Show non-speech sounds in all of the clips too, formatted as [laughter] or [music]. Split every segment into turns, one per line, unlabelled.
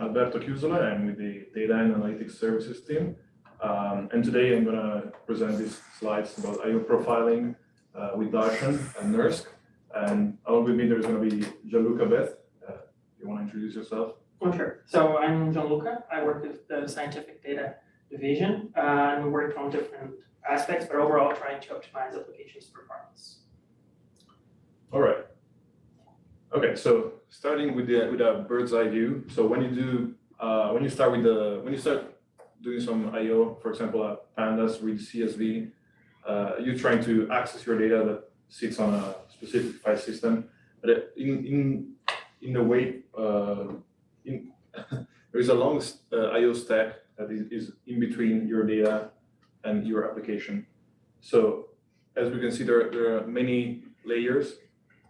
Alberto Chiusole. I'm with the Data and Analytics Services team. Um, and today I'm going to present these slides about IO profiling uh, with Darshan and NERSC. And along with me, there's going to be Jean Luca Bez. Uh, you want to introduce yourself?
Oh, sure. So I'm Jean Luca. I work with the scientific data division. Uh, and we work on different aspects, but overall trying to optimize applications performance.
All right. Okay, so starting with the with a bird's eye view. So when you do uh, when you start with the when you start doing some I/O, for example, Pandas with CSV, uh, you're trying to access your data that sits on a specific file system. But in in in a way, uh, in [laughs] there is a long uh, I/O stack that is, is in between your data and your application. So as we can see, there there are many layers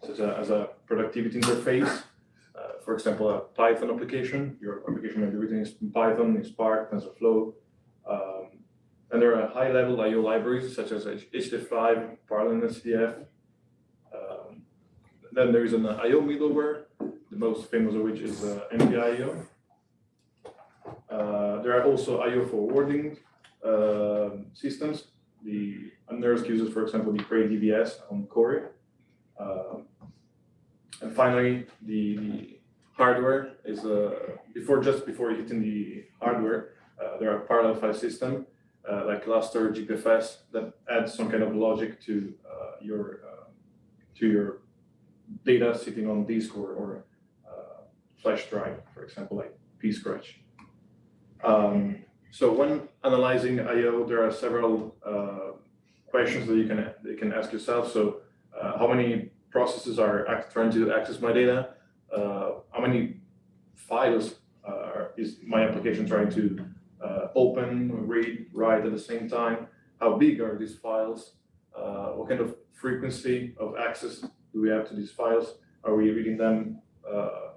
such as a, as a productivity interface. Uh, for example, a Python application, your application may be written in Python, in Spark, TensorFlow. Um, and there are high-level I/O libraries such as HDF5, Parallel SDF. Um, then there is an I/O middleware, the most famous of which is uh, MPIO. Uh, there are also I/O forwarding uh, systems. The NERSC uses, for example, the Cray DVS on Cori. Um, and finally, the, the hardware is uh, before just before hitting the hardware, uh, there are parallel file system uh, like Lustre, GPFS that adds some kind of logic to uh, your uh, to your data sitting on disk or, or uh, flash drive, for example, like pscratch. Um, so when analyzing I/O, there are several questions that you can you can ask yourself. So how many processes are trying to access my data, uh, how many files uh, is my application trying to uh, open, read, write at the same time, how big are these files, uh, what kind of frequency of access do we have to these files, are we reading them, uh,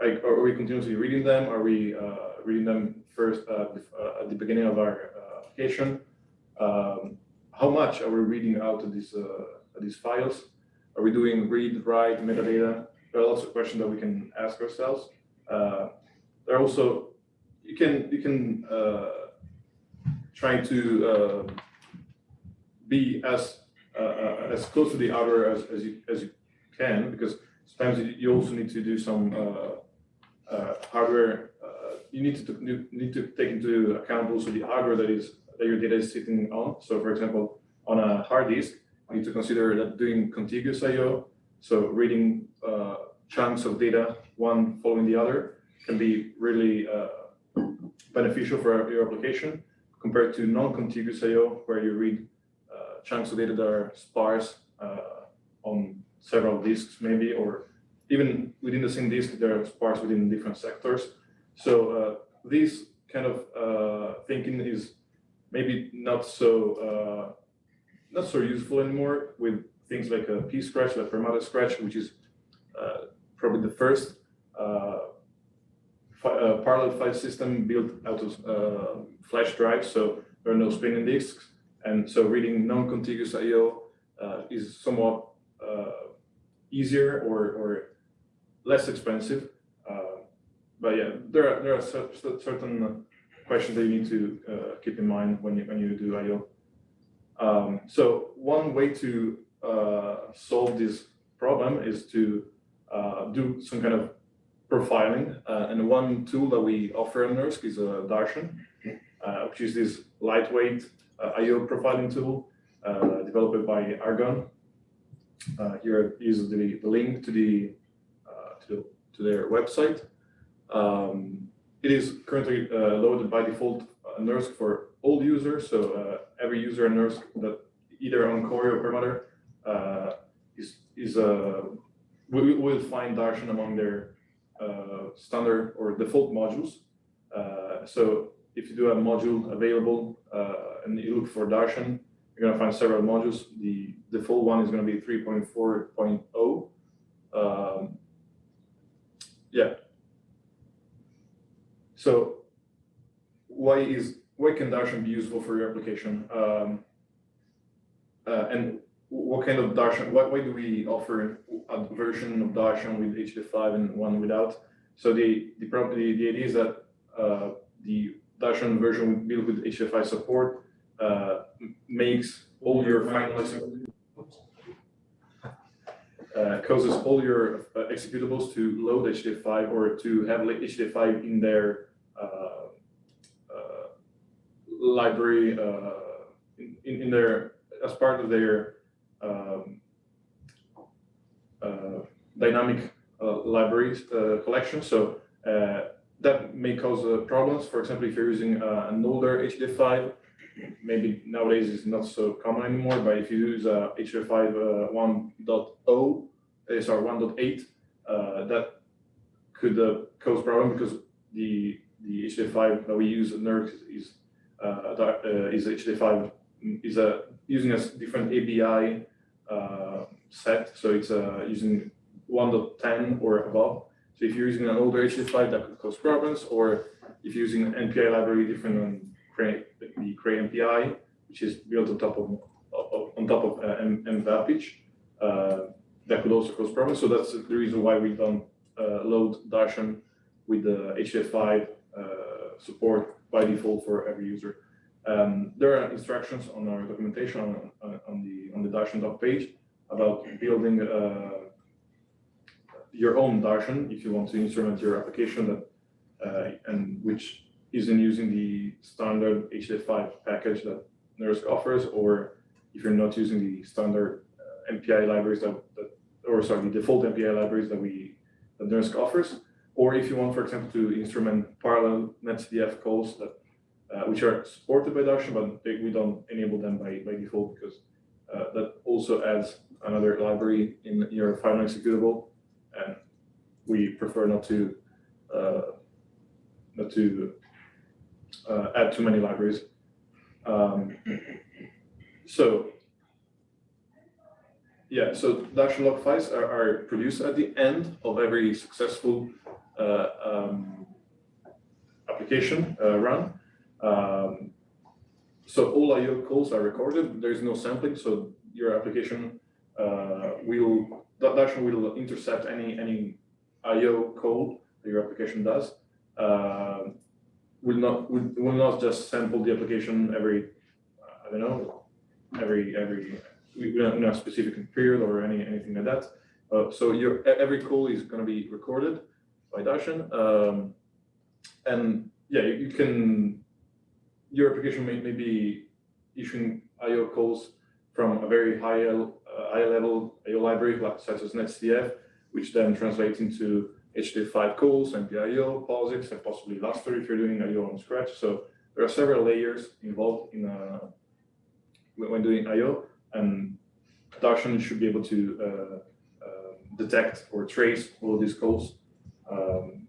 like, are we continuously reading them, are we uh, reading them first at the beginning of our application, um, how much are we reading out of these, these files, are we doing read, write, metadata? There are lots of questions that we can ask ourselves. Uh, there are also, you can, you can uh, try to uh, be as uh, uh, as close to the outer as, as, you, as you can, because sometimes you also need to do some uh, hardware, you need to you need to take into account also the hardware that is that your data is sitting on. So for example, on a hard disk, need to consider that doing contiguous I/O, so reading uh, chunks of data one following the other, can be really uh, beneficial for your application compared to non-contiguous I/O, where you read uh, chunks of data that are sparse uh, on several disks, maybe, or even within the same disk, they're sparse within different sectors. So uh, this kind of uh, thinking is maybe not so not so useful anymore with things like a P scratch, like Perlmutter Scratch, which is uh, probably the first uh, uh, parallel file system built out of uh, flash drives, so there are no spinning disks. And so reading non-contiguous I.O. Uh, is somewhat uh, easier or, or less expensive. but yeah, there are, there are certain questions that you need to keep in mind when you, when you do I.O. Um, so one way to uh, solve this problem is to uh, do some kind of profiling. Uh, and one tool that we offer in NERSC is uh, Darshan, uh, which is this lightweight uh, IO profiling tool uh, developed by Argonne. here is the, the link to the, to, to their website. Um, it is currently loaded by default NERSC for all users, so uh, every user in NERSC that either on Cori or Perlmutter uh, is, is uh, we will find Darshan among their uh, standard or default modules. Uh, so if you do a module available uh, and you look for Darshan, you're going to find several modules. The default one is going to be 3.4.0. Um, yeah. So why is why can Darshan be useful for your application? Um, uh, and what kind of Darshan, why, why do we offer a version of Darshan with HDF5 and one without? So the, the the, the idea is that, uh, the Darshan version built with HDF5 support, uh, makes all your final uh, causes all your uh, executables to load HDF5 or to have like HDF5 in their uh, library uh, in, in their as part of their um, uh, dynamic uh, libraries uh, collection. So uh, that may cause uh, problems. For example, if you're using an older HDF5, maybe nowadays it's not so common anymore. But if you use HDF5 uh, 1.0, uh, sorry 1.8, uh, that could cause problem because the the HDF5 that we use at NERSC is is HDF5 is a using a different ABI uh, set, so it's uh, using 1.10 or above. So if you're using an older HDF5, that could cause problems, or if you're using an MPI library different than the Cray MPI, which is built on top of, on top of uh, M- MVAPIC, uh, that could also cause problems. So that's the reason why we don't uh, load Darshan with the HDF5 uh, support by default for every user. Um, there are instructions on our documentation on, on, the on the Darshan doc page about building uh, your own Darshan if you want to instrument your application that uh, and which isn't using the standard HDF5 package that NERSC offers, or if you're not using the standard uh, MPI libraries that, that or sorry, the default MPI libraries that we that NERSC offers, or if you want, for example, to instrument parallel NetCDF calls that uh, which are supported by Darshan, but they, we don't enable them by, by default because uh, that also adds another library in your final executable, and we prefer not to uh, not to uh, add too many libraries. Um, so yeah, so Dash log files are, are produced at the end of every successful um, application uh, run. Um, so all IO calls are recorded. There is no sampling, so your application uh, will that Dash will intercept any any IO call that your application does. Uh, will not will, will not just sample the application every uh, I don't know every every know a specific period or any anything like that. Uh, so your every call is going to be recorded by um, and yeah, you, you can your application may, may be issuing IO calls from a very high uh, high level IO library like, such as NetCDF, which then translates into HDF5 calls, MPIO, POSIX, and possibly Lustre if you're doing IO on scratch. So there are several layers involved in uh, when doing IO, and Darshan should be able to uh, uh, detect or trace all these calls. Um,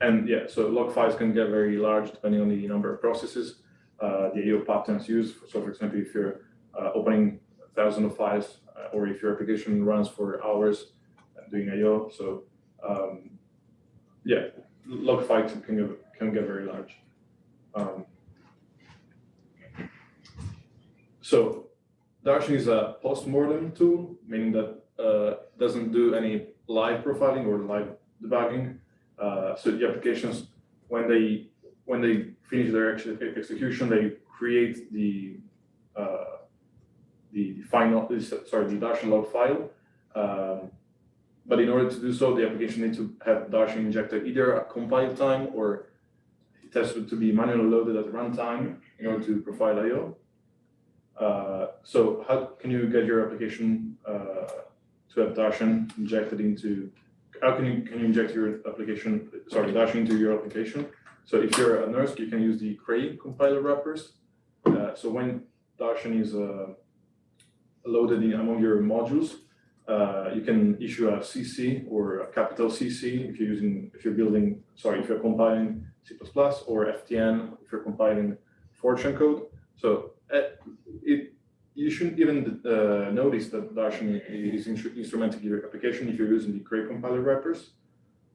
and yeah, so log files can get very large depending on the number of processes, uh, the IO patterns used. So for example, if you're uh, opening thousand of files, uh, or if your application runs for hours doing IO, so um, yeah, log files can get, can get very large. Um, so Darshan is a post-mortem tool, meaning that uh, doesn't do any live profiling or live debugging. Uh, so the applications, when they when they finish their ex- execution, they create the uh, the final sorry the Darshan log file. Um, but in order to do so, the application needs to have Darshan injected either at compile time or it has to be manually loaded at runtime in order to profile I/O. Uh, so how can you get your application uh, to have Darshan injected into? How can you can you inject your application? Sorry, Dash into your application. So if you're a NERSC, you can use the Cray compiler wrappers. Uh, so when Darshan is uh, loaded in among your modules, uh, you can issue a CC or a capital CC if you're using if you're building sorry if you're compiling C++ or FTN if you're compiling Fortran code. So uh, you shouldn't even uh, notice that Darshan is instrumenting your application if you're using the Cray compiler wrappers.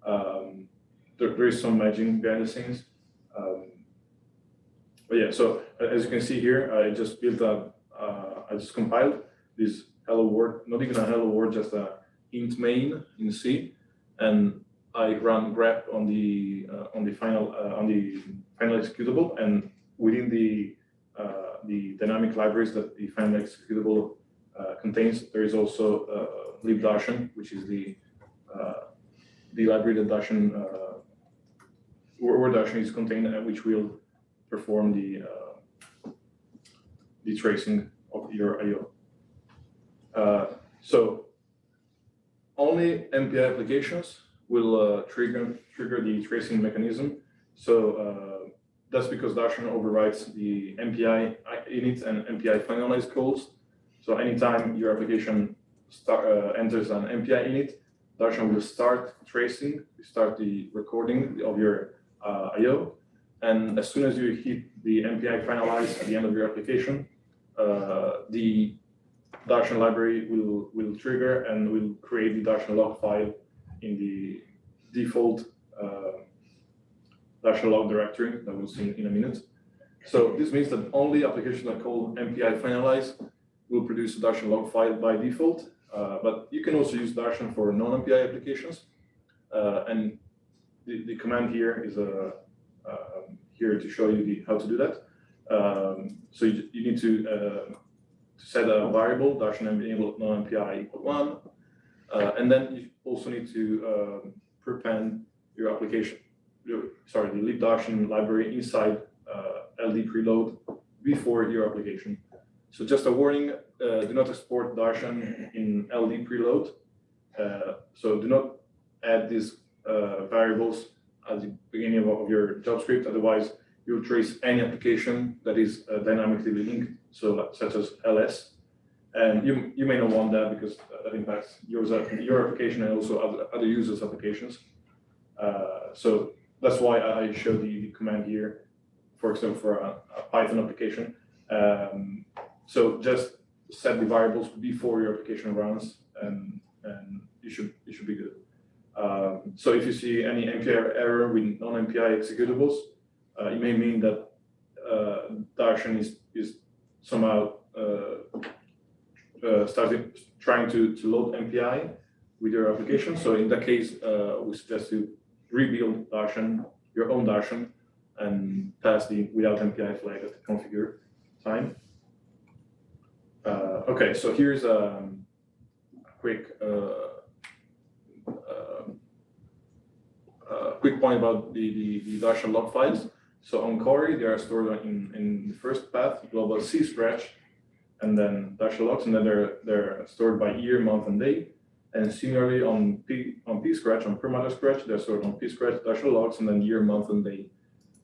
Um, there, there is some magic behind the scenes. Um, but yeah, so as you can see here, I just built a, uh, I just compiled this hello world, not even a hello world, just a int main in C. And I run grep on the uh, on the final uh, on the final executable, and within the the dynamic libraries that the final executable uh, contains, there is also uh, libdarshan, which is the uh, the library that Darshan uh, where is contained, which will perform the the tracing of your I/O. Uh, so only MPI applications will uh, trigger trigger the tracing mechanism. So uh, that's because Darshan overrides the MPI init and MPI finalize calls. So anytime your application start, uh, enters an MPI init, Darshan will start tracing, start the recording of your uh, I/O, and as soon as you hit the MPI finalize at the end of your application, uh, the Darshan library will will trigger and will create the Darshan log file in the default uh, Darshan log directory that we'll see in a minute. So this means that only applications that call MPI finalize will produce a Darshan log file by default, uh, but you can also use Darshan for non-MPI applications. Uh, and the, the command here is uh, uh, here to show you the, how to do that. Um, so you, you need to, uh, to set a variable, Darshan enable non-MPI equal one, uh, and then you also need to um, prepend your application, sorry, the libdarshan library inside uh, LD preload before your application. So just a warning, uh, do not export Darshan in LD preload. Uh, so do not add these uh, variables at the beginning of, of your job script. otherwise you'll trace any application that is uh, dynamically linked, so such as LS. And you, you may not want that because that impacts yours, your application and also other, other users' applications. Uh, so that's why I show the, the command here, for example, for a, a Python application. Um, so just set the variables before your application runs and, and you should, you should be good. Um, so if you see any MPI error with non-MPI executables, uh, it may mean that uh, Darshan is, is somehow uh, uh, started trying to, to load MPI with your application. So in that case, uh, we suggest you rebuild Darshan, your own Darshan, and pass the without MPI flag at the configure time. Uh, okay, so here's um, a quick uh, uh, quick point about the, the, the Darshan log files. So on Cori, they are stored in, in the first path, global C scratch, and then Darshan logs, and then they're, they're stored by year, month, and day. And similarly on P on P scratch, on Perlmutter scratch, there's sort of on P scratch, Darshan logs, and then year, month, and day.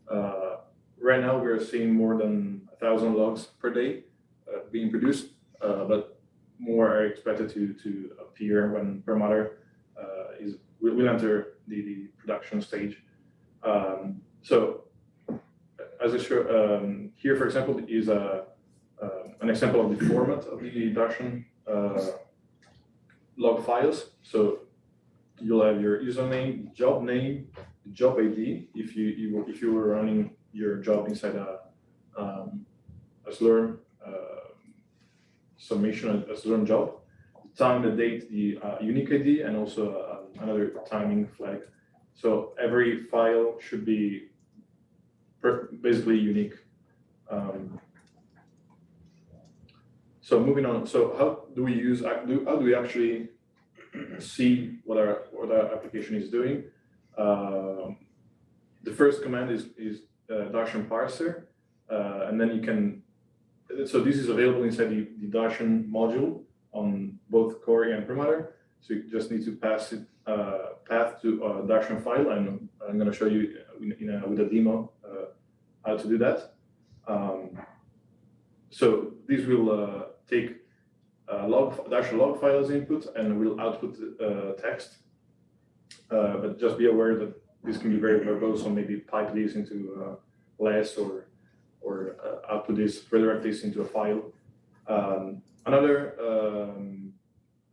Uh, right now, we're seeing more than a thousand logs per day uh, being produced, uh, but more are expected to, to appear when Perlmutter uh, is will, will enter the, the production stage. Um, so as I show um, here, for example, is a uh, an example of the format of the Darshan uh, log files. So you'll have your username, job name, job ID. If you, you if you were running your job inside a um, a Slurm uh, submission, a Slurm job, the time, the date, the uh, unique ID, and also uh, another timing flag. So every file should be basically unique. Um, so moving on, so how do we use, how do we actually [clears throat] see what our, what our application is doing? Um, the first command is, is uh, Darshan parser, uh, and then you can, so this is available inside the, the Darshan module on both Cori and Perlmutter. So you just need to pass it, uh, path to a Darshan file, and I'm going to show you in, in a, with a demo uh, how to do that. Um, so this will uh, take uh, log dash log file as input and will output uh, text. Uh, but just be aware that this can be very verbose, so maybe pipe this into uh, less or or uh, output this, redirect this into a file. Um, another um,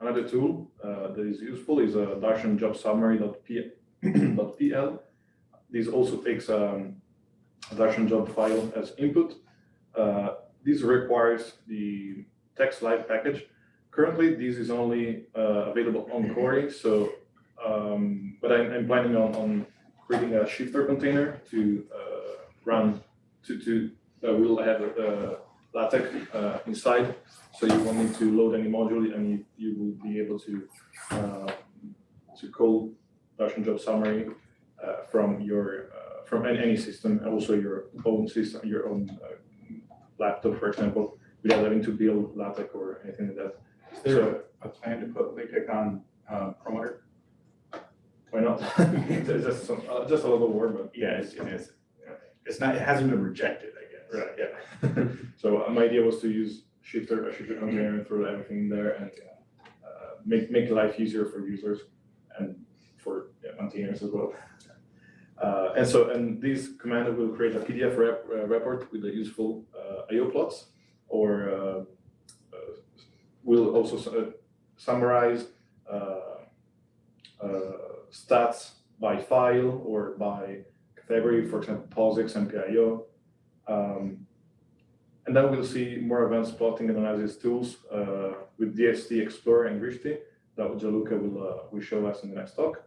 another tool uh, that is useful is a Darshan job summary.pl. [clears throat] This also takes um, a Darshan job file as input. Uh, this requires the TeX Live package. Currently, this is only uh, available on Cori, so Um, but I'm, I'm planning on, on creating a shifter container to, uh, run, to, to, uh, we'll have, uh, LaTeX, uh, inside. So you won't need to load any module and you, you will be able to, uh, to call Dash job summary, uh, from your, uh, from any, system, and also your own system, your own, uh, laptop, for example, without having to build LaTeX or anything like that.
Is there a plan to put LaTeX on uh, Perlmutter?
Why not? [laughs] It's just some, uh, just a little word, but.
Yeah, it's, it is. It's not, it hasn't been rejected, I guess.
Right, yeah. [laughs] So uh, my idea was to use shifter, a shifter container and throw everything in there and uh, make, make life easier for users and for yeah, maintainers as well. Uh, and so, and this command will create a PDF rep, uh, report with the useful uh, IO plots or uh, uh, will also uh, summarize stats by file or by category, for example, POSIX and PIO. Um, and then we'll see more advanced plotting and analysis tools uh, with DXT Explorer and Drishti that Jean Luca will, uh, will show us in the next talk.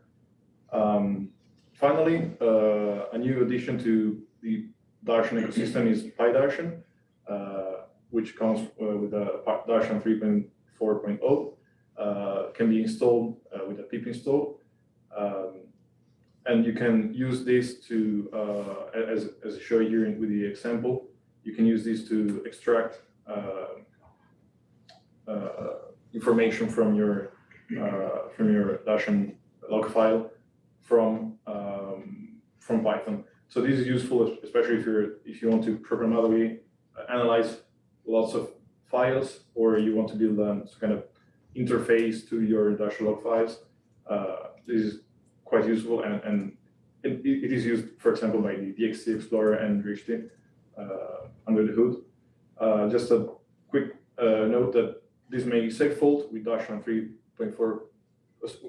Um, finally, uh, a new addition to the Darshan ecosystem is PyDarshan, uh, which comes uh, with a Darshan 3.4.0, uh, can be installed uh, with a pip install. Um, and you can use this to, as, as I show here with the example, you can use this to extract information from your uh, from your Darshan log file from um, from Python. So this is useful, especially if you're if you want to programmatically analyze lots of files, or you want to build a kind of interface to your Darshan log files. Uh, this is quite useful, and, and it, it is used, for example, by the DXT Explorer and Drishti uh, under the hood. Uh, just a quick uh, note that this may segfault with Darshan 3.4.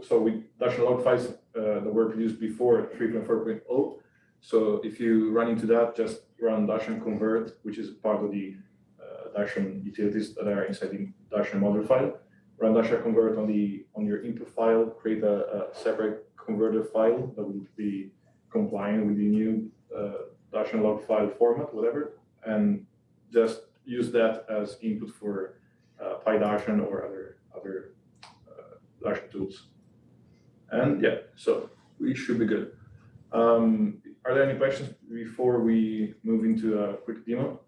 So with Darshan log files uh, that were produced before 3.4.0. So if you run into that, just run Darshan convert, which is part of the Darshan utilities that are inside the Darshan module file. Run Darshan convert on the on your input file, create a, a separate converter file that would be compliant with the new uh, Darshan log file format, whatever, and just use that as input for uh, PyDarshan or other other uh, tools. And yeah, so we should be good. Um, are there any questions before we move into a quick demo?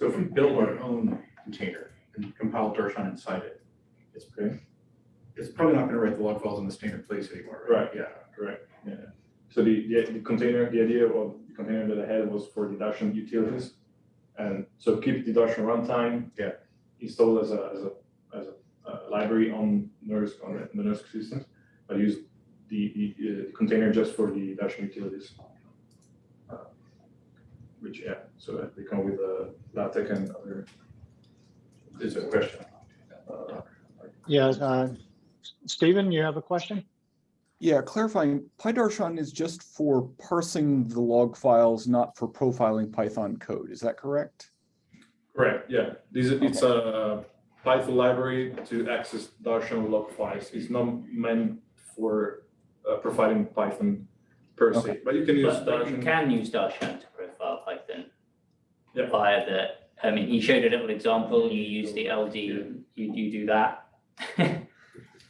So if we build our own container and compile Darshan inside it, it's,
Okay,
it's probably not gonna write the log files in the standard place anymore, right?
Right. correct. Yeah. So the, the the container, the idea of the container that I had was for the Darshan utilities. And so keep the Darshan runtime.
Yeah.
Installed as a, as a, as a uh, library on NERSC, on the- NERSC systems, but use the, the, uh, the container just for the Darshan utilities. Which, yeah, so that they come with a LaTeX and other,
Is a question?
uh,
Yeah, uh, Stephen, you have a question?
Yeah, clarifying, PyDarshan is just for parsing the log files, not for profiling Python code. Is that correct?
Correct, yeah. This is, it's a Python library to access Darshan log files. It's not meant for uh, providing Python per se, but you can use
But, but you
Darshan.
can use Darshan to profile Python.
Yeah.
Via the, I mean, he showed a little example, you use the LD, you, you do that. [laughs]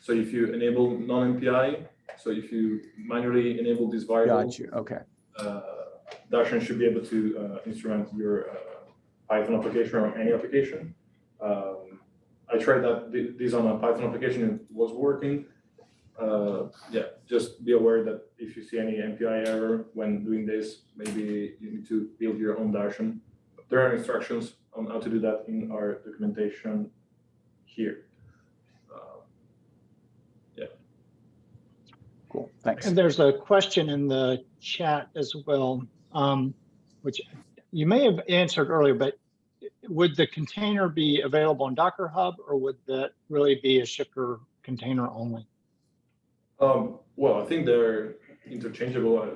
So if you enable non-MPI, so if you manually enable this variable,
Got you, okay.
uh, Darshan should be able to uh, instrument your uh, Python application or any application. Um, I tried that thi- this on a Python application, it was working. Uh, yeah, just be aware that if you see any MPI error when doing this, maybe you need to build your own Darshan. There are instructions on how to do that in our documentation here. Uh,
Cool, thanks.
And there's a question in the chat as well, um, which you may have answered earlier, but would the container be available in Docker Hub or would that really be a shifter container only?
Um, well, I think they're interchangeable. I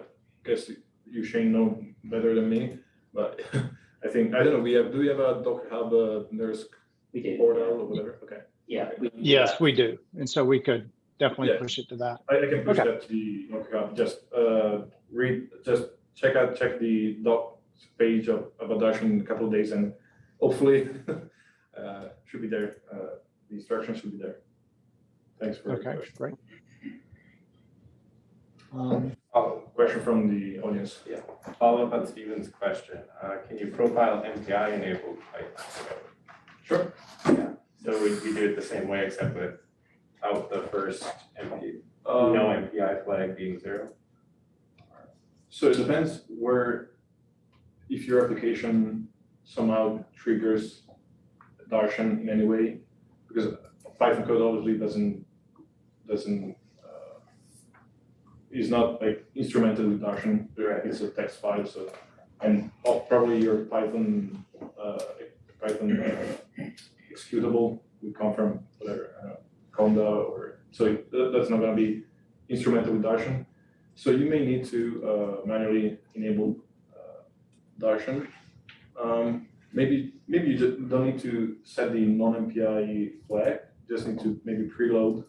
guess you Shane know better than me, but [laughs] I think, I don't know, we have, do we have a Docker Hub, uh, NERSC
We do.
portal or whatever? Okay.
Yeah. we-
Yes, we do. And so we could definitely
Yeah.
push it to that.
I, I can push
Okay.
that to the, okay, just, uh, read, just check out, check the doc page of, of Darshan in a couple of days and hopefully, [laughs] uh, should be there, uh, the instructions should be there. Thanks for the
Okay,
question.
great. Um,
Question from the audience. Yeah.
Follow up on Steven's question, uh, can you profile MPI enabled Python code?
Sure.
Yeah, so we, we do it the same way except without the first MP,
Um,
no MPI flag being zero?
So it depends where, if your application somehow triggers Darshan in any way, because Python code obviously doesn't, doesn't, is not like instrumented with Darshan,
Right.
it's a text file, so, and oh, probably your Python, uh, Python uh, executable would come from whatever, uh, Conda or, so that, that's not gonna be instrumented with Darshan. So you may need to uh, manually enable uh, Darshan. Um, maybe maybe you just don't need to set the non-MPI flag. You just need to maybe preload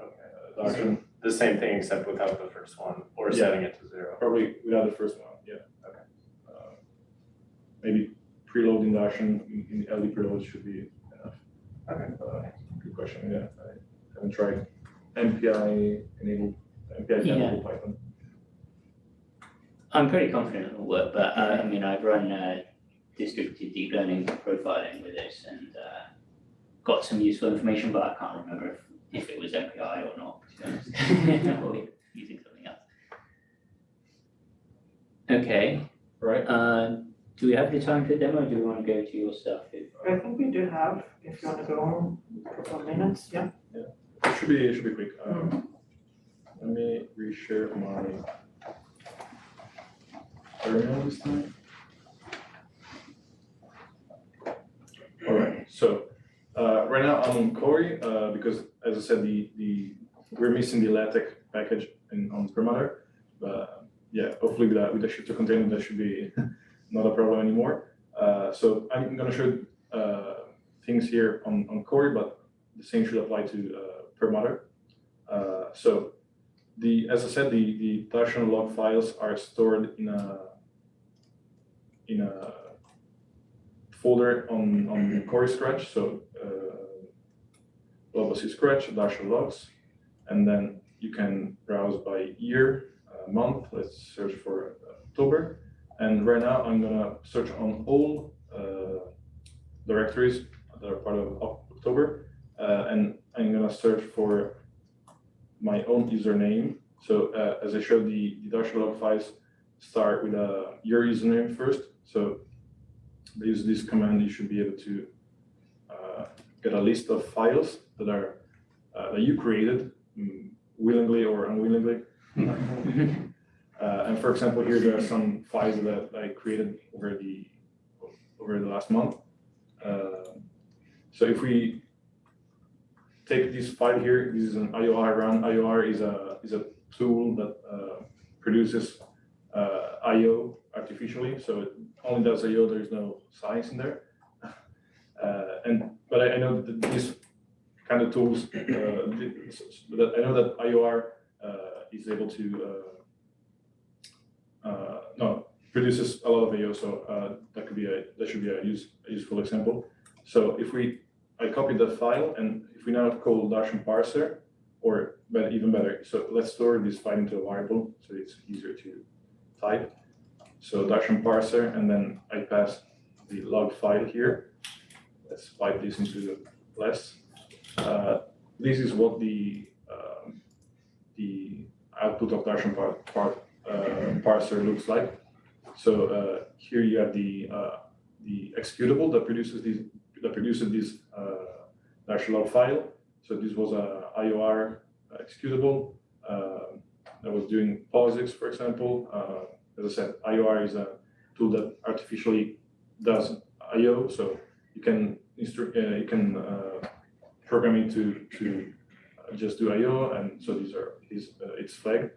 Okay,
uh, Darshan,
the same thing except without the first one, or
Yeah.
setting it to zero.
probably without the first one. Yeah.
Okay.
Uh, maybe preloading Darshan in, in LD preload should be enough.
Okay.
Uh, good question. Yeah, I haven't tried MPI enabled MPI
Yeah.
enabled Python.
I'm pretty confident it'll work, but uh, I mean, I've run uh, distributed deep learning profiling with this and uh, got some useful information, but I can't remember if, if it was MPI or not, to be. [laughs] Or using something else. Okay,
Right.
uh, do we have the time for the demo, or do we want to go to your stuff?
I think we do have, if you wanna go on, a couple of minutes, yeah.
Yeah, It should be, it should be quick. Um, Let me reshare my terminal this time. Alright, so, uh, right now I'm on Cori, uh, because as I said, the, the, we're missing the LaTeX package in, on Perlmutter. But, yeah, hopefully with that, with the Shifter container, that should be [laughs] not a problem anymore. Uh, so I'm gonna show, uh, things here on, on Cori, but the same should apply to, uh, Perlmutter. Uh, so the, as I said, the, the Darshan log files are stored in a, in a folder on, on Cori Scratch, so, uh, Global Scratch, Darshan logs, and then you can browse by year, uh, month, let's search for October. And right now, I'm gonna search on all, uh, directories that are part of October, uh, and I'm gonna search for my own username. So uh, as I showed, the, the Dash log files start with uh, your username first. So use this command, you should be able to uh, get a list of files that are uh, that you created mm, willingly or unwillingly. [laughs] Uh, and for example, here there are some files that I created over the over the last month. Uh, so if we take this file here, this is an IOR run. IOR is a is a tool that uh, produces uh, IO artificially, so it only does IO. There is no science in there. Uh, and but I, I know that these kind of tools, uh, that I know that IOR uh, is able to uh, uh, no produces a lot of IO. So uh, that could be a that should be a, use, a useful example. So if we I copy that file and if we now call Darshan parser, or but even better, so let's store this file into a variable so it's easier to type. So Darshan parser and then I pass the log file here. Let's pipe this into less. Uh, this is what the um, the output of Darshan part, part uh, parser looks like. So uh, here you have the uh, the executable that produces these that produces this uh, dash log file. So this was a IOR executable uh, that was doing POSIX, for example. As I said, IOR is a tool that artificially does IO. So you can uh, you can uh, program it to to just do IO, and so these are is uh, it's flagged.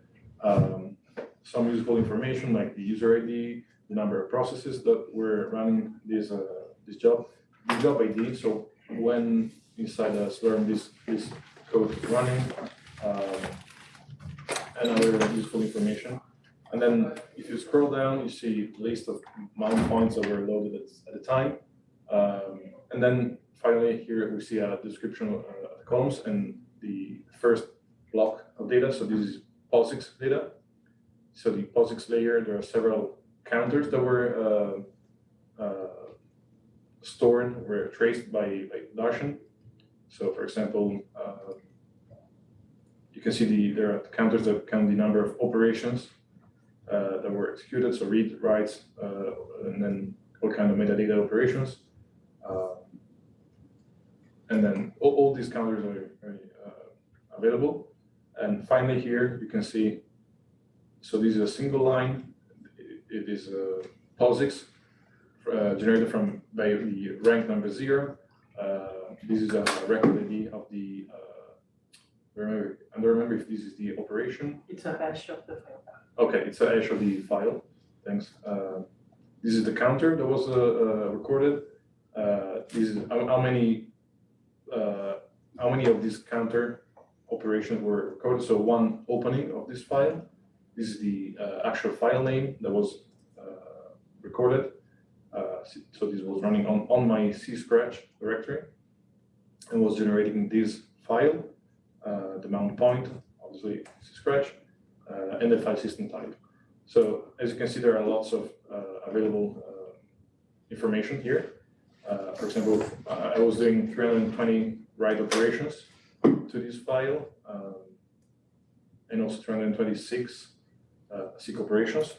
Um, some useful information like the user ID, the number of processes that were running this uh, this job, the job ID. So when inside a Slurm this this code is running, um, and other useful information. And then if you scroll down, you see list of mount points that were loaded at, at the time. Um, and then finally here we see a description of uh, the columns and the first block of data. So this is POSIX data. So the POSIX layer, there are several counters that were uh, uh, stored, were traced by, by Darshan. So for example, uh, you can see the there are counters that count the number of operations uh, that were executed, so read, writes, uh, and then all kind of metadata operations. Uh, and then all, all these counters are, uh, available. And finally here you can see, so this is a single line. It, is a POSIX uh, generated from by the rank number zero. Uh, this is a record ID of the, remember, I don't remember if this is the operation
It's a hash of the file.
Okay, it's a hash of the file, thanks. Uh, This is the counter that was uh, uh, recorded. Uh, This is how how many, uh, how many of these counter operations were recorded? So one opening of this file. This is the uh, actual file name that was uh, recorded. Uh, So this was running on, on my C scratch directory and was generating this file, uh, the mount point, obviously C scratch, uh, and the file system type. So as you can see, there are lots of uh, available uh, information here. For example, I was doing 320 write operations to this file, um, and also 326 uh, seek operations,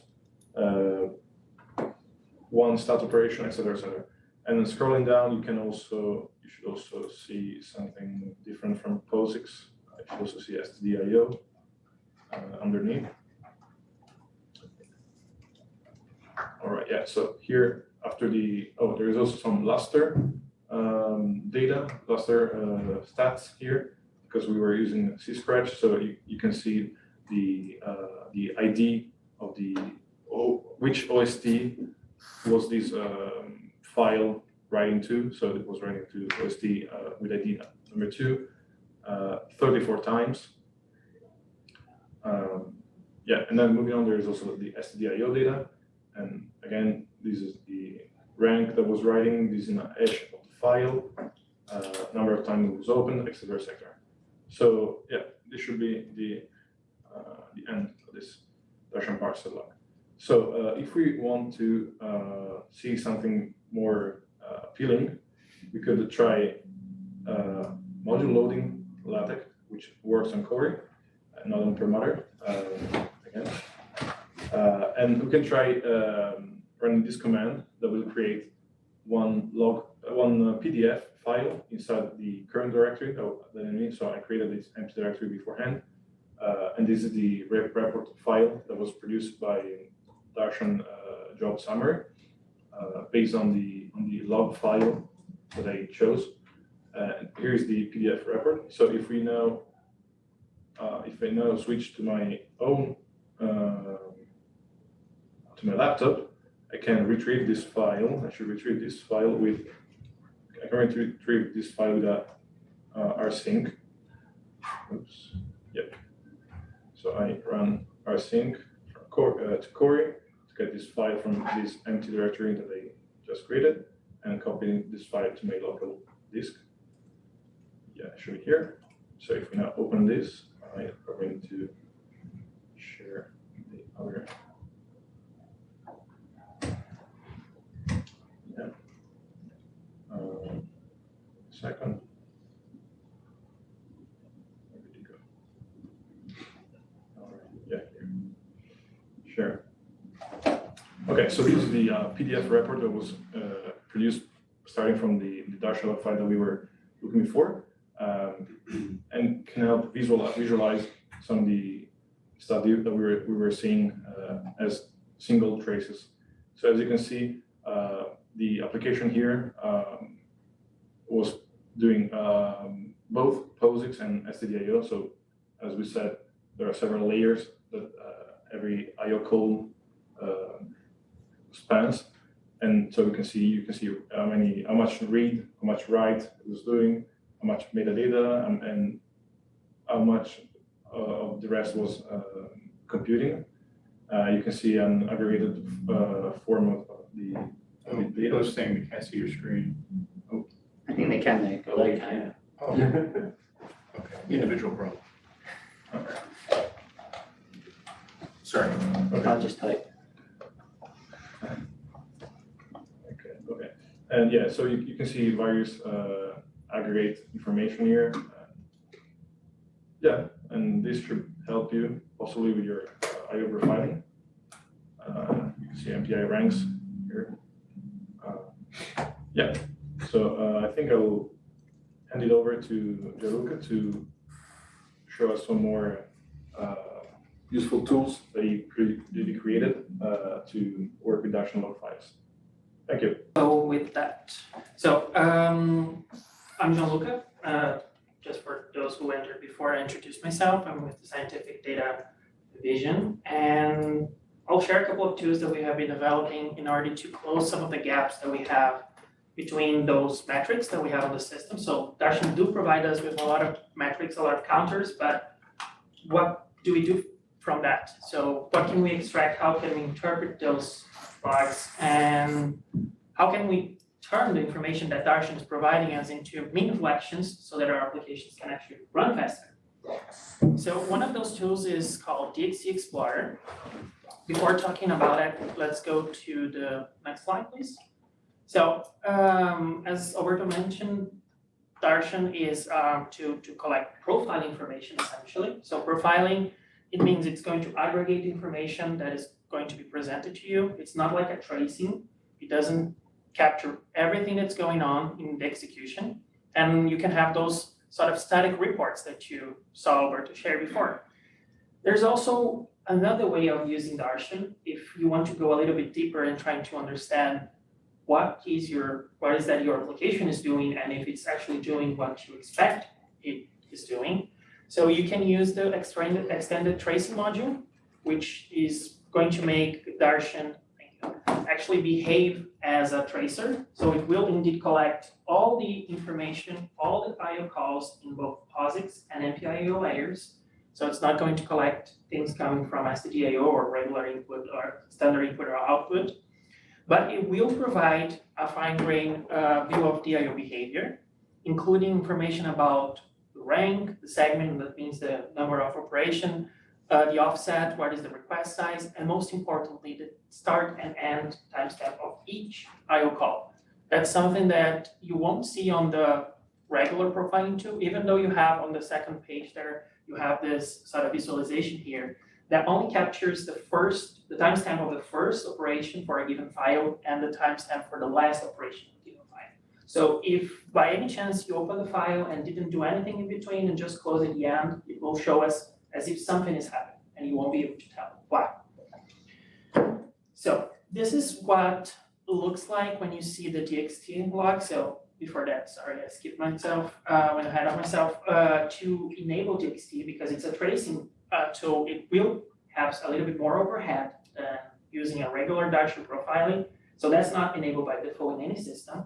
one stat operation, etc., etc. And then scrolling down, you can also you should also see something different from POSIX. You should also see STDIO uh, underneath. All right, yeah, so here after the, oh, there is also some Lustre um, data, Lustre uh, stats here, because we were using C Scratch, so you, you can see the, uh, the ID of the, oh, which OST was this um, file writing to, so it was writing to OST uh, with ID number two, uh, 34 times. Um, yeah, and then moving on, there is also the STDIO data. And again, this is the rank that was writing, this is an hash of the file, uh, number of times it was opened, et cetera, et cetera. So yeah, this should be the, uh, the end of this Darshan parser log. So uh, if we want to uh, see something more uh, appealing, we could try module loading LaTeX, which works on Cori, uh, not on Perlmutter, uh, again. Uh, and we can try um, running this command that will create one log, one PDF file inside the current directory that I need. So I created this empty directory beforehand. Uh, and this is the rep report file that was produced by Darshan uh, job summary uh, based on the on the log file that I chose. Uh, here's the PDF report. So if we now uh, if I now switch to my own uh, to my laptop, I can retrieve this file. I should retrieve this file with I can retrieve this file with a uh, rsync. Oops. Yep. So I run rsync from uh, to Cori to get this file from this empty directory that I just created and copy this file to my local disk. Yeah, show here. So if we now open this, I am going to share the other. Yeah. Um, Second. Where did go? All right, yeah, here. Sure. Okay, so this is the uh, PDF report that was uh, produced starting from the, the Darshan file that we were looking for um, and can help visualize, visualize some of the stuff that we were, we were seeing uh, as single traces. So as you can see, uh, the application here um, was doing um, both POSIX and STDIO. So as we said, there are several layers that uh, every IO column uh, spans. And so we can see, you can see how many, how much read, how much write it was doing, how much metadata, and, and how much uh, of the rest was uh, computing. Uh, you can see an aggregated uh, form of the, of the
Oh, those saying we can't see your screen.
I think they can, they, they can.
Oh, [laughs] okay, individual problem. Okay. Sorry.
I'll just type.
Okay, okay. And yeah, so you, you can see various uh, aggregate information here. Yeah, and this should help you possibly with your uh, IO profiling. Uh, you can see MPI ranks here. Uh, Yeah, so uh, I think I will hand it over to Jean Luca to show us some more uh, useful tools that he cre- that he created uh, to work with Darshan log files. Thank you.
So with that, so um, I'm Jean Luca. Uh, just for those who entered before I introduce myself, I'm with the Scientific Data Division, and I'll share a couple of tools that we have been developing in order to close some of the gaps that we have between those metrics that we have on the system. So Darshan do provide us with a lot of metrics, a lot of counters, but what do we do from that? So what can we extract? How can we interpret those logs? And how can we turn the information that Darshan is providing us into meaningful actions so that our applications can actually run faster? So one of those tools is called DXT Explorer. Before talking about it, let's go to the next slide, please. So um, as Alberto mentioned, Darshan is um, to, to collect profile information essentially. So profiling, it means it's going to aggregate information that is going to be presented to you. It's not like a tracing. It doesn't capture everything that's going on in the execution. And you can have those sort of static reports that you saw Alberto share before. There's also another way of using Darshan if you want to go a little bit deeper and trying to understand what is your, what is that your application is doing and if it's actually doing what you expect it is doing. So you can use the extended, extended tracing module, which is going to make Darshan actually behave as a tracer. So it will indeed collect all the information, all the IO calls in both POSIX and MPIO layers. So it's not going to collect things coming from stdio or regular input or standard input or output. But it will provide a fine-grained uh, view of DIO behavior, including information about the rank, the segment, that means the number of operation, uh, the offset, what is the request size, and most importantly, the start and end timestamp of each IO call. That's something that you won't see on the regular profiling tool, even though you have on the second page there, you have this sort of visualization here that only captures the first, the timestamp of the first operation for a given file and the timestamp for the last operation of a given file. So if by any chance you open the file and didn't do anything in between and just close at the end, it will show us as if something is happening and you won't be able to tell why. So this is what looks like when you see the DXT log. So before that, sorry, I skipped myself, uh, went ahead of myself, uh, to enable DXT because it's a tracing uh, tool, it will have a little bit more overhead than using a regular Darshan profiling. So that's not enabled by default in any system.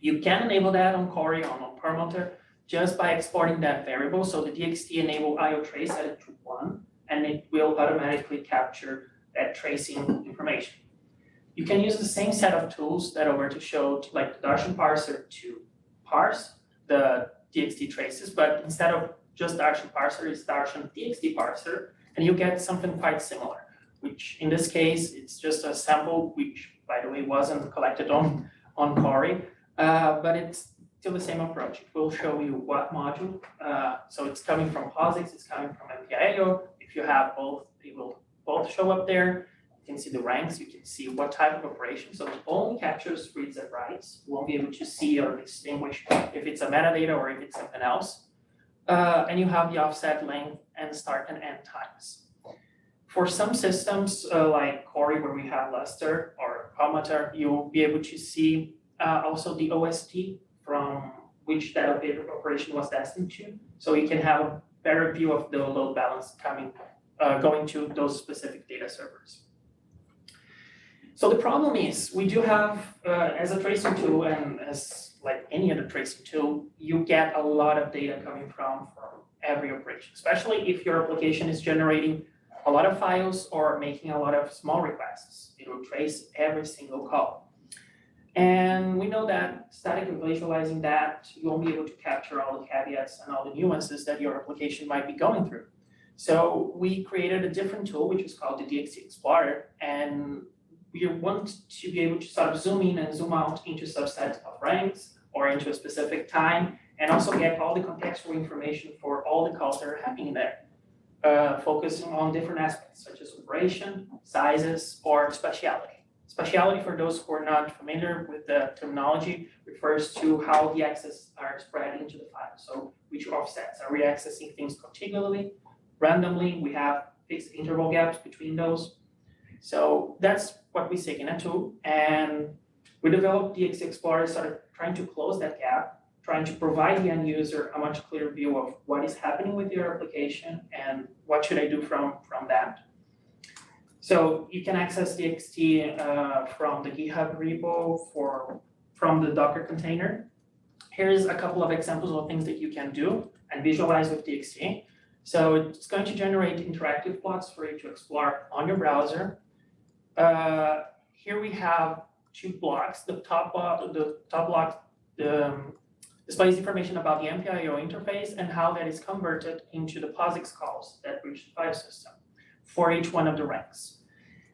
You can enable that on Cori or on Perlmutter just by exporting that variable. So the DXT enable IO trace set it to one, and it will automatically capture that tracing information. You can use the same set of tools that Alberto showed, like the Darshan parser to parse the DXT traces, but instead of just Darshan parser, it's Darshan DXT parser, and you get something quite similar, which in this case, it's just a sample, which by the way, wasn't collected on, on Cori, uh, but it's still the same approach. It will show you what module, uh, so it's coming from POSIX, it's coming from MPIO. If you have both, they will both show up there. You can see the ranks, you can see what type of operation. So it only captures reads and writes. You won't be able to see or distinguish if it's a metadata or if it's something else. Uh, and you have the offset length and start and end times. For some systems uh, like Cori where we have Lustre or Perlmutter, you'll be able to see uh, also the OST which that operation was destined to. So you can have a better view of the load balance coming, uh, going to those specific data servers. So the problem is we do have, uh, as a tracing tool and as like any other tracing tool, you get a lot of data coming from, from every operation, especially if your application is generating a lot of files or making a lot of small requests. It will trace every single call. And we know that statically visualizing that, you won't be able to capture all the caveats and all the nuances that your application might be going through. So we created a different tool, which is called the DXT Explorer, and we want to be able to sort of zoom in and zoom out into subsets of ranks or into a specific time, and also get all the contextual information for all the calls that are happening there. Uh, focusing on different aspects such as operation, sizes, or spatiality. Spatiality, for those who are not familiar with the terminology, refers to how the access are spread into the file. So which offsets, are we accessing things contiguously, randomly, we have fixed interval gaps between those. So that's what we seek in a tool, and we developed DXT Explorer, started trying to close that gap, trying to provide the end user a much clearer view of what is happening with your application and what should I do from, from that. So you can access DXT uh, from the GitHub repo for, from the Docker container. Here's a couple of examples of things that you can do and visualize with DXT. So it's going to generate interactive plots for you to explore on your browser. Uh, here we have two blocks. The top block, the top block um, displays information about the MPIO interface and how that is converted into the POSIX calls that reach the file system for each one of the ranks.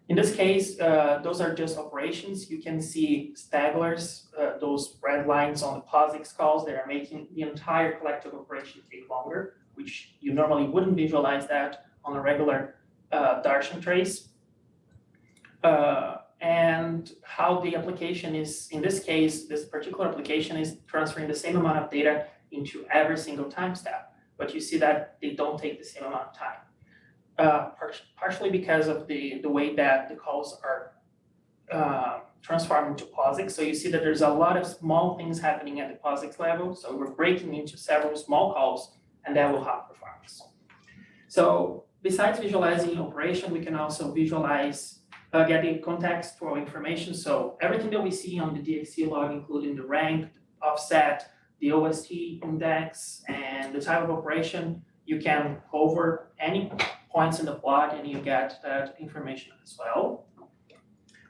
In this case, uh, those are just operations. You can see stagglers, uh, those red lines on the POSIX calls that are making the entire collective operation take longer, which you normally wouldn't visualize that on a regular uh, Darshan trace. Uh, and how the application is, in this case, this particular application is transferring the same amount of data into every single time step, but you see that they don't take the same amount of time. Uh, par partially because of the, the way that the calls are uh, transformed into POSIX. So you see that there's a lot of small things happening at the POSIX level. So we're breaking into several small calls and that will help performance. So besides visualizing operation, we can also visualize uh, getting context for information. So everything that we see on the DXT log, including the rank, offset, the OST index, and the type of operation, you can hover any points in the plot and you get that information as well.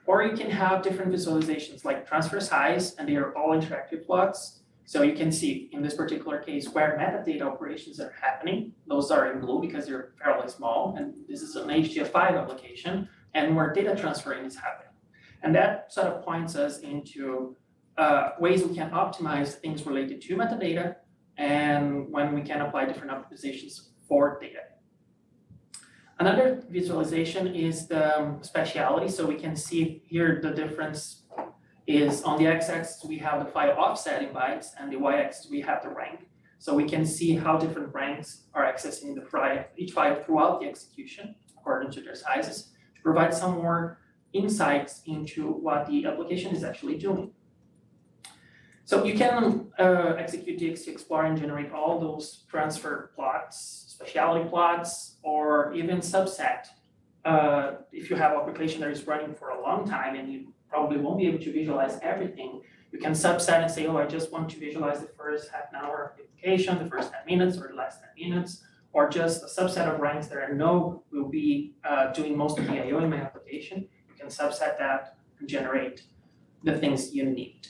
Or you can have different visualizations like transfer size, and they are all interactive plots. So you can see in this particular case where metadata operations are happening. Those are in blue because they're fairly small, and this is an HDF5 application and where data transferring is happening. And that sort of points us into uh, ways we can optimize things related to metadata and when we can apply different optimizations for data. Another visualization is the um, spatiality. So we can see here the difference is on the x-axis we have the file offset in bytes and the y-axis we have the rank. So we can see how different ranks are accessing the file, each file throughout the execution according to their sizes to provide some more insights into what the application is actually doing. So you can uh, execute DXT Explorer and generate all those transfer plots, spatiality plots, or even subset. Uh, if you have application that is running for a long time and you probably won't be able to visualize everything, you can subset and say, oh, I just want to visualize the first half an hour of the application, the first 10 minutes or the last 10 minutes, or just a subset of ranks that I know will be uh, doing most of the IO in my application, you can subset that and generate the things you need.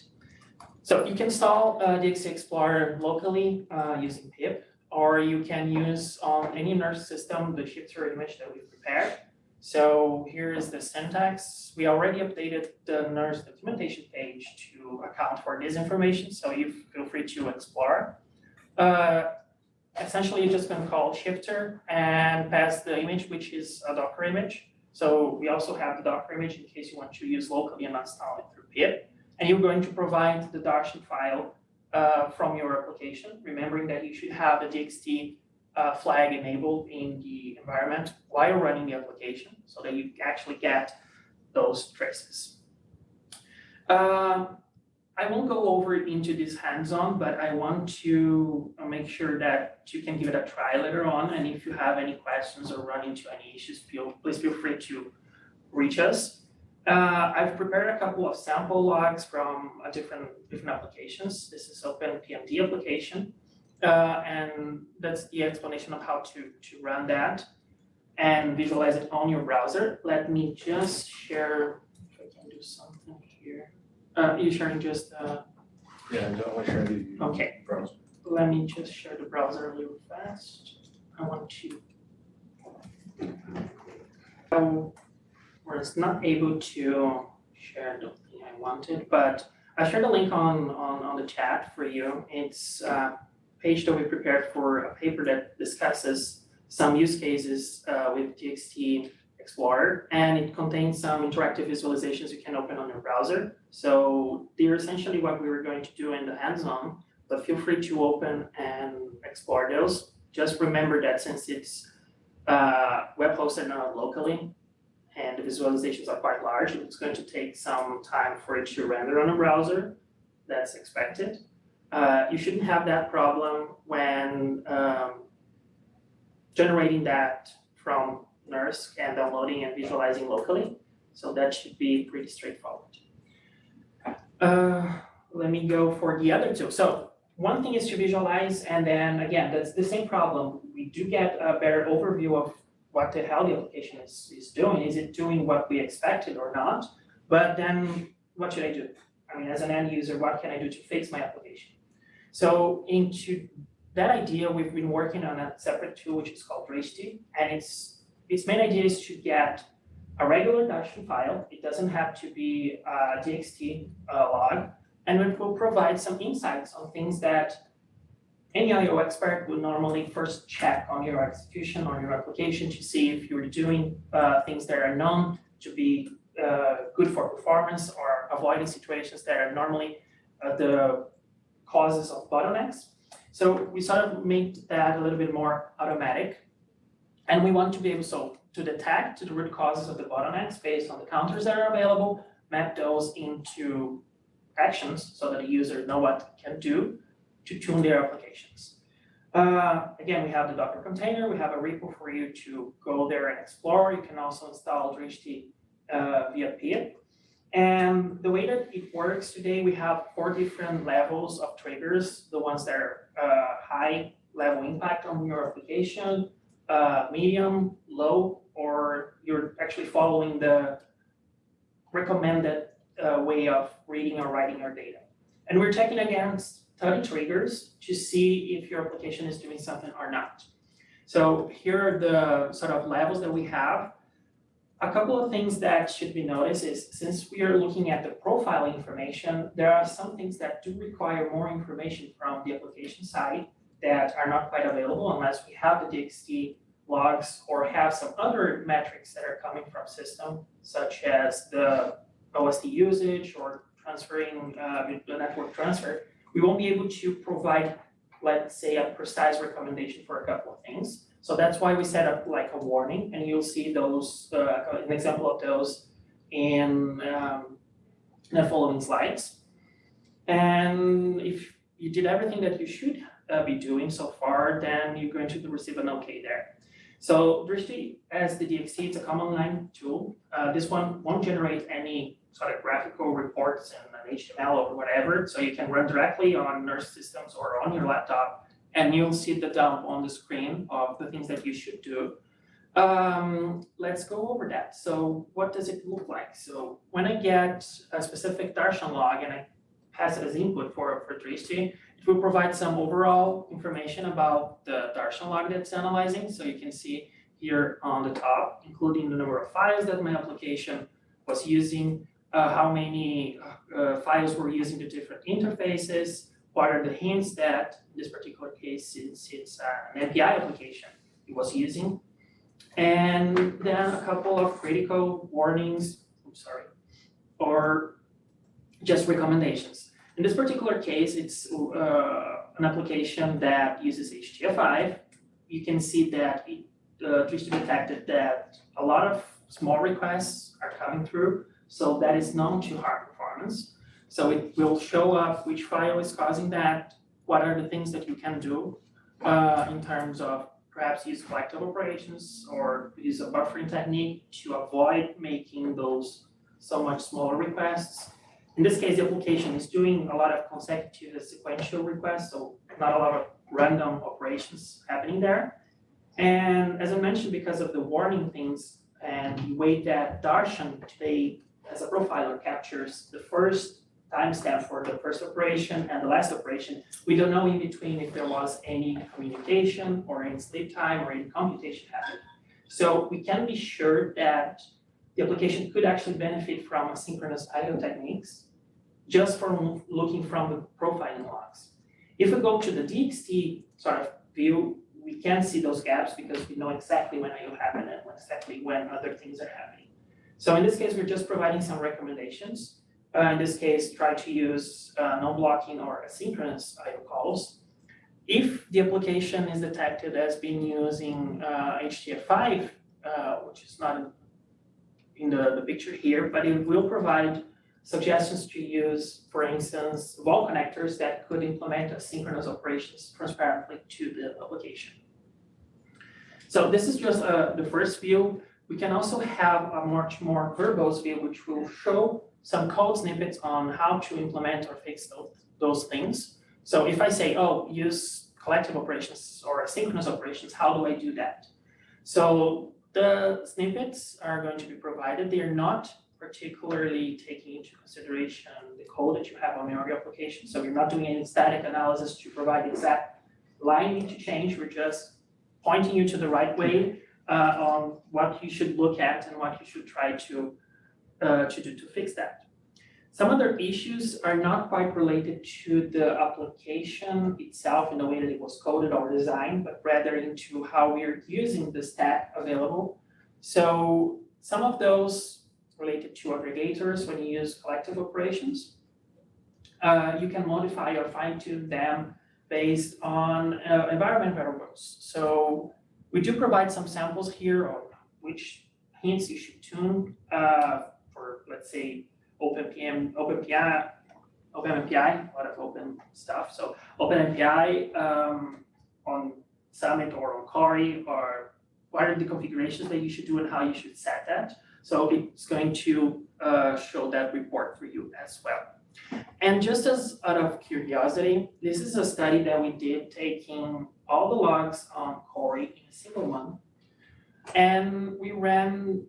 So you can install uh, DXT Explorer locally uh, using pip, or you can use on any NERSC system the shifter image that we've prepared. So here is the syntax. We already updated the NERSC documentation page to account for this information, so you feel free to explore. Uh, essentially you're just going to call shifter and pass the image, which is a Docker image. So we also have the Docker image in case you want to use locally and not install it through pip. And you're going to provide the Darshan file uh, from your application, remembering that you should have the DXT uh, flag enabled in the environment while running the application so that you actually get those traces. Uh, I won't go over into this hands-on, but I want to make sure that you can give it a try later on. And if you have any questions or run into any issues, feel, please feel free to reach us. Uh, I've prepared a couple of sample logs from a different, different applications. This is OpenPMD application. Uh, and that's the explanation of how to, to run that and visualize it on your browser. Let me just share, if I can do something here. Uh, you sharing just, uh,
Yeah, and don't share the.
Okay.
Browser.
let me just share the browser really fast. I want to. I was not able to share the thing I wanted, but I shared a link on, on, on the chat for you. It's a page that we prepared for a paper that discusses some use cases uh, with DXT Explorer, and it contains some interactive visualizations you can open on your browser. So they're essentially what we were going to do in the hands-on, but feel free to open and explore those. Just remember that since it's uh, web hosted not locally, and the visualizations are quite large, it's going to take some time for it to render on a browser. That's expected. Uh, you shouldn't have that problem when um, generating that from NERSC and downloading and visualizing locally. So that should be pretty straightforward. Uh, let me go for the other two. So one thing is to visualize, and then again, that's the same problem. We do get a better overview of what the hell the application is, is doing. Is it doing what we expected or not? But then what should I do? I mean, as an end user, what can I do to fix my application? So into that idea, we've been working on a separate tool which is called Drishti, and its its main idea is to get a regular Darshan file. It doesn't have to be a DXT uh, log, and it will provide some insights on things that any IO expert would normally first check on your execution on your application to see if you're doing uh, things that are known to be uh, good for performance or avoiding situations that are normally uh, the causes of bottlenecks. So we sort of made that a little bit more automatic. And we want to be able so to detect to the root causes of the bottlenecks based on the counters that are available, map those into actions so that the user know what can do to tune their applications. Uh, again, we have the Docker container, we have a repo for you to go there and explore. You can also install Drishti uh, via pip. And the way that it works today, we have four different levels of triggers, the ones that are uh, high level impact on your application, uh, medium, low, or you're actually following the recommended uh, way of reading or writing your data. And we're checking against 30 triggers to see if your application is doing something or not. So here are the sort of levels that we have. A couple of things that should be noticed is since we are looking at the profile information, there are some things that do require more information from the application side that are not quite available unless we have the DXT logs or have some other metrics that are coming from system, such as the OST usage or transferring uh, the network transfer. We won't be able to provide, let's say, a precise recommendation for a couple of things. So that's why we set up like a warning, and you'll see those, uh, an example of those in um, the following slides. And if you did everything that you should uh, be doing so far, then you're going to receive an okay there. So Drishti, as the DXT, it's a command line tool. Uh, this one won't generate any sort of graphical reports in an HTML or whatever, so you can run directly on NERSC systems or on your laptop, and you'll see the dump on the screen of the things that you should do. Um, let's go over that. So what does it look like? So when I get a specific Darshan log and I pass it as input for, for Drishti, it will provide some overall information about the Darshan log that's analyzing. So you can see here on the top, including the number of files that my application was using, uh, how many uh, files were using the different interfaces, what are the hints that, in this particular case, since it's uh, an API application, it was using. And then a couple of critical warnings, I'm sorry, or just recommendations. In this particular case, it's uh, an application that uses HDF5. You can see that it uh, detected that a lot of small requests are coming through, so that is known to hard performance. So it will show up which file is causing that, what are the things that you can do uh, in terms of perhaps use collective operations or use a buffering technique to avoid making those so much smaller requests. In this case, the application is doing a lot of consecutive sequential requests, so not a lot of random operations happening there. And as I mentioned, because of the warning things and the way that Darshan today as a profiler captures the first timestamp for the first operation and the last operation, we don't know in between if there was any communication or any sleep time or any computation happening. So we can be sure that the application could actually benefit from asynchronous IO techniques just from looking from the profiling logs. If we go to the DXT sort of view, we can see those gaps because we know exactly when IO happened and exactly when other things are happening. So in this case, we're just providing some recommendations. Uh, in this case, try to use uh, non-blocking or asynchronous IO calls. If the application is detected as being using uh, HDF5, uh, which is not in, in the, the picture here, but it will provide suggestions to use, for instance, VOL connectors that could implement asynchronous operations transparently to the application. So this is just uh, the first view. We can also have a much more verbose view, which will show some code snippets on how to implement or fix those, those things. So if I say, oh, use collective operations or asynchronous operations, how do I do that? So the snippets are going to be provided. They are not particularly taking into consideration the code that you have on your application. So you're not doing any static analysis to provide exact line need to change. We're just pointing you to the right way uh, on what you should look at and what you should try to uh, to do to fix that. Some other issues are not quite related to the application itself in the way that it was coded or designed, but rather into how we are using the stack available. So some of those related to aggregators when you use collective operations. Uh, you can modify or fine tune them based on uh, environment variables. So we do provide some samples here on which hints you should tune uh, for, let's say, OpenPM, OpenPI, OpenMPI, a lot of open stuff. So OpenMPI um, on Summit or on Cori or what are the configurations that you should do and how you should set that. So it's going to uh, show that report for you as well. And just as out of curiosity, this is a study that we did taking all the logs on Cori in a single month. And we ran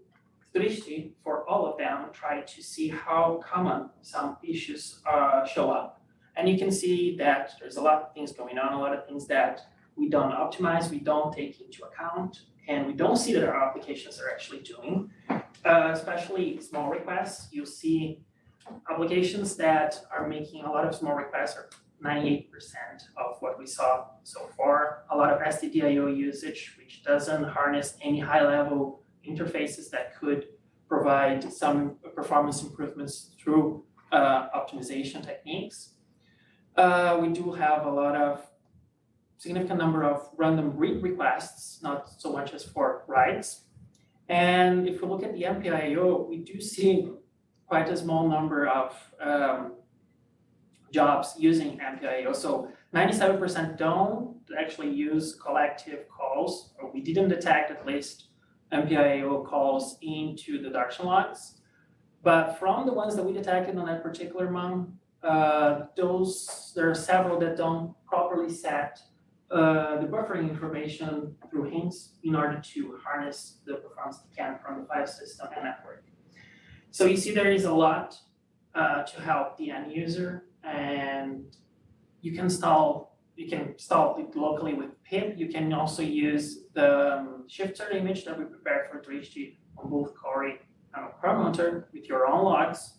Drishti for all of them, tried to see how common some issues uh, show up. And you can see that there's a lot of things going on, a lot of things that we don't optimize, we don't take into account, and we don't see that our applications are actually doing. Uh, especially small requests, you'll see applications that are making a lot of small requests are ninety-eight percent of what we saw so far. A lot of STDIO usage, which doesn't harness any high-level interfaces that could provide some performance improvements through uh, optimization techniques. Uh, we do have a lot of significant number of random read requests, not so much as for writes. And if we look at the MPIO, we do see quite a small number of um, jobs using MPIO. So 97% don't actually use collective calls, or we didn't detect at least MPIO calls into the Darshan logs. But from the ones that we detected on that particular month, uh, those, there are several that don't properly set uh, the buffering information through hints in order to harness the performance they can from the file system and network. So you see there is a lot uh, to help the end user and you can install you can install it locally with pip. You can also use the um, shifter image that we prepared for 3 on both Cori and Perlmutter with your own logs.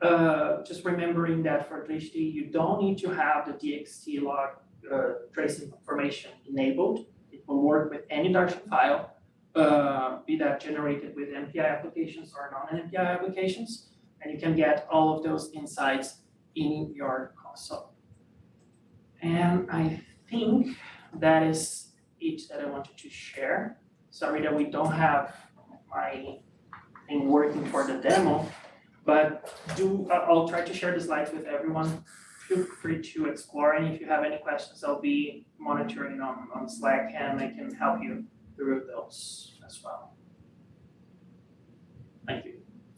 Uh, just remembering that for 3 you don't need to have the DXT log uh, tracing information enabled. It will work with any Darshan file uh, be that generated with MPI applications or non-MPI applications, and you can get all of those insights in your console. And I think that is it that I wanted to share. Sorry that we don't have my thing working for the demo, but do I'll try to share the slides with everyone. Feel free to explore, and if you have any questions, I'll be monitoring on, on Slack and I can help you through those as well.